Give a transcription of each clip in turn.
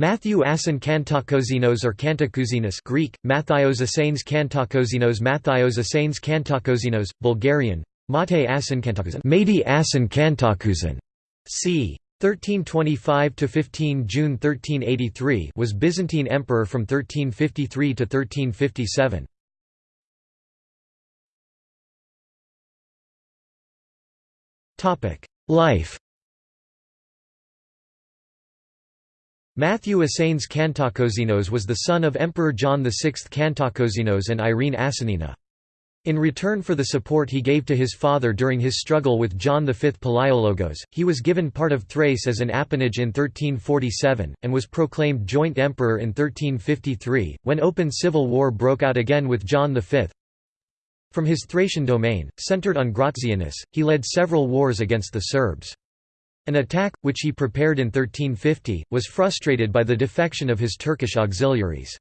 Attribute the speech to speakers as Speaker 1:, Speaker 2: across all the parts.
Speaker 1: Matthew Asen Kantakozinos or Kantakouzinos Greek, Mathios Asanes Kantakozinos Mathios Asanes Kantakozinos, Bulgarian, Mate Asen Kantakouzin Mati Kantakouzin, c. 1325–15 June 1383 was Byzantine emperor from 1353 to 1357. Life Matthew Asanes Kantakozinos was the son of Emperor John VI Kantakozinos and Irene Asanina. In return for the support he gave to his father during his struggle with John V Palaiologos, he was given part of Thrace as an appanage in 1347, and was proclaimed joint emperor in 1353, when open civil war broke out again with John V. From his Thracian domain, centered on Gratianus, he led several wars against the Serbs. An attack, which he prepared in 1350, was frustrated by the defection of his Turkish auxiliaries.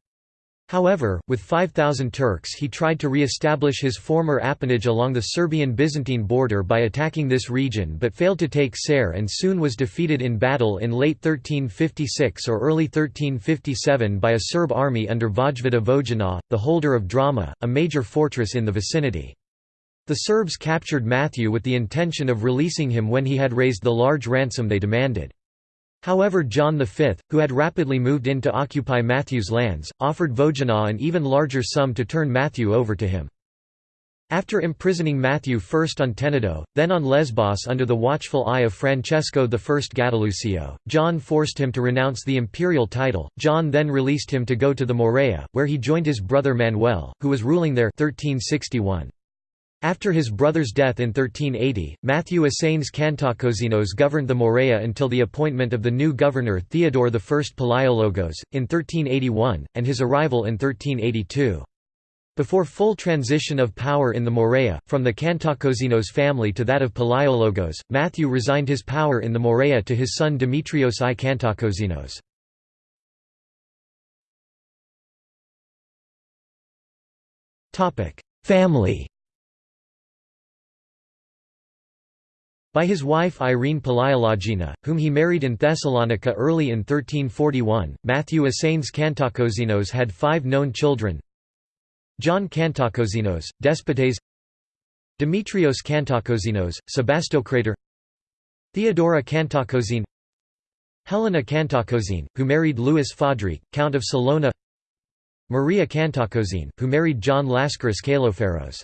Speaker 1: However, with 5,000 Turks he tried to re-establish his former appanage along the Serbian-Byzantine border by attacking this region but failed to take Ser and soon was defeated in battle in late 1356 or early 1357 by a Serb army under Vojvoda Vojina, the holder of Drama, a major fortress in the vicinity. The Serbs captured Matthew with the intention of releasing him when he had raised the large ransom they demanded. However John V, who had rapidly moved in to occupy Matthew's lands, offered Vojina an even larger sum to turn Matthew over to him. After imprisoning Matthew first on Tenedo, then on Lesbos under the watchful eye of Francesco I Gattilusio, John forced him to renounce the imperial title. John then released him to go to the Morea, where he joined his brother Manuel, who was ruling there 1361. After his brother's death in 1380, Matthew Asanes Kantakozinos governed the Morea until the appointment of the new governor Theodore I Palaiologos, in 1381, and his arrival in 1382. Before full transition of power in the Morea, from the Kantakozinos family to that of Palaiologos, Matthew resigned his power in the Morea to his son Demetrios I Kantakozinos. Family By his wife Irene Palaiologina, whom he married in Thessalonica early in 1341, Matthew Asanes Kantakozinos had five known children. John Kantakozinos, Despotes. Demetrios Kantakozinos, Sebastocrator. Theodora Kantakozine. Helena Kantakozine, who married Louis Fadrique, Count of Salona. Maria Kantakozine, who married John Lascaris Kaloferos